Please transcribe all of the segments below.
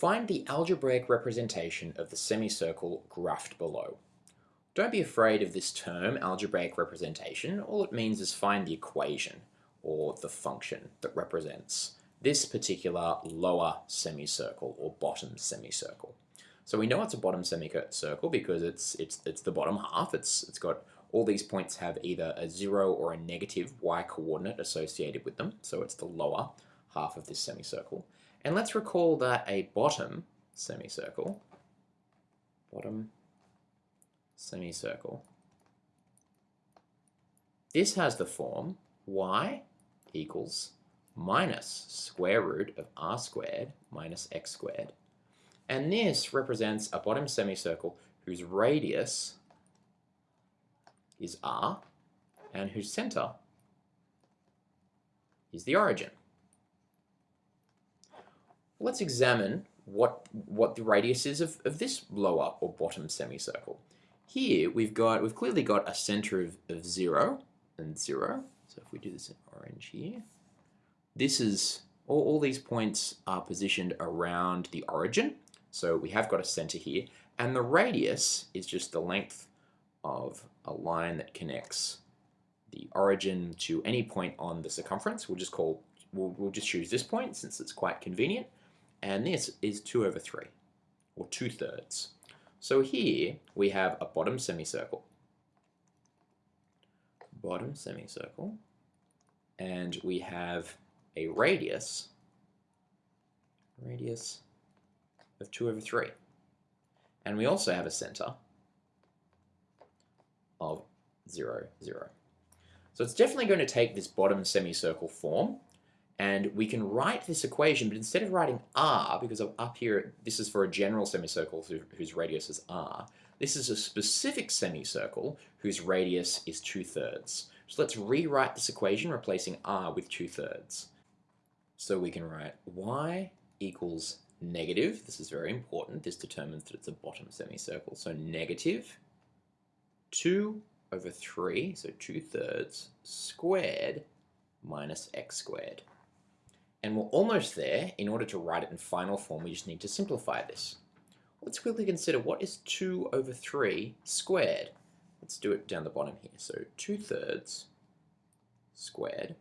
Find the algebraic representation of the semicircle graphed below. Don't be afraid of this term, algebraic representation. All it means is find the equation, or the function, that represents this particular lower semicircle, or bottom semicircle. So we know it's a bottom semicircle because it's, it's, it's the bottom half. It's, it's got all these points have either a zero or a negative y coordinate associated with them. So it's the lower half of this semicircle. And let's recall that a bottom semicircle, bottom semicircle, this has the form y equals minus square root of r squared minus x squared. And this represents a bottom semicircle whose radius is r and whose center is the origin. Let's examine what, what the radius is of, of this lower or bottom semicircle. Here we've got we've clearly got a center of, of zero and zero. So if we do this in orange here, this is all, all these points are positioned around the origin. So we have got a center here, and the radius is just the length of a line that connects the origin to any point on the circumference. We'll just call we'll, we'll just choose this point since it's quite convenient and this is 2 over 3, or 2 thirds. So here we have a bottom semicircle, bottom semicircle, and we have a radius, radius of 2 over 3. And we also have a center of 0, 0. So it's definitely going to take this bottom semicircle form, and we can write this equation, but instead of writing r, because up here, this is for a general semicircle whose radius is r, this is a specific semicircle whose radius is 2 thirds. So let's rewrite this equation, replacing r with 2 thirds. So we can write y equals negative, this is very important, this determines that it's a bottom semicircle, so negative 2 over 3, so 2 thirds, squared minus x squared. And we're almost there. In order to write it in final form, we just need to simplify this. Let's quickly consider what is 2 over 3 squared. Let's do it down the bottom here. So 2 thirds squared.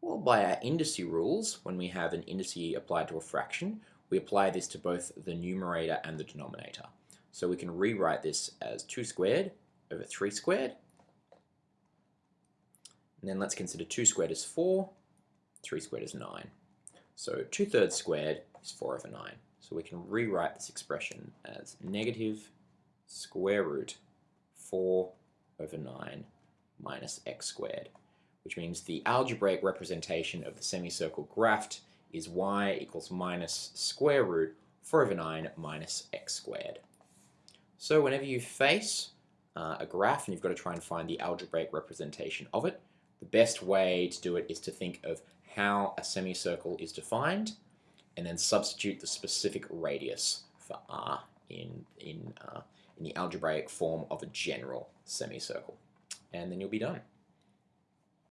Well, by our indice rules, when we have an indice applied to a fraction, we apply this to both the numerator and the denominator. So we can rewrite this as 2 squared over 3 squared. And then let's consider 2 squared is 4, 3 squared is 9. So 2 thirds squared is 4 over 9. So we can rewrite this expression as negative square root 4 over 9 minus x squared, which means the algebraic representation of the semicircle graphed is y equals minus square root 4 over 9 minus x squared. So whenever you face uh, a graph and you've got to try and find the algebraic representation of it, the best way to do it is to think of how a semicircle is defined, and then substitute the specific radius for r in, in, uh, in the algebraic form of a general semicircle. And then you'll be done.